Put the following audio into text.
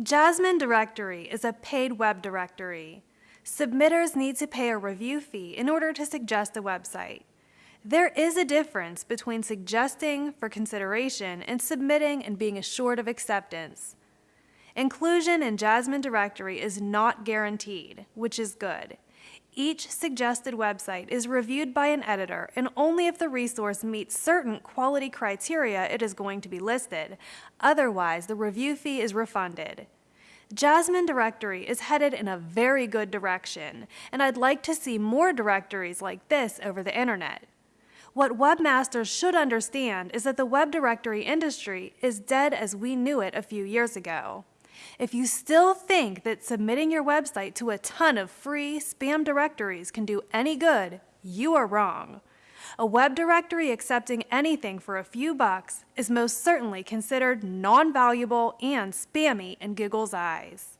Jasmine Directory is a paid web directory. Submitters need to pay a review fee in order to suggest a website. There is a difference between suggesting for consideration and submitting and being assured of acceptance. Inclusion in Jasmine Directory is not guaranteed, which is good. Each suggested website is reviewed by an editor and only if the resource meets certain quality criteria it is going to be listed. Otherwise, the review fee is refunded. Jasmine Directory is headed in a very good direction, and I'd like to see more directories like this over the internet. What webmasters should understand is that the web directory industry is dead as we knew it a few years ago. If you still think that submitting your website to a ton of free spam directories can do any good, you are wrong. A web directory accepting anything for a few bucks is most certainly considered non-valuable and spammy in Google's eyes.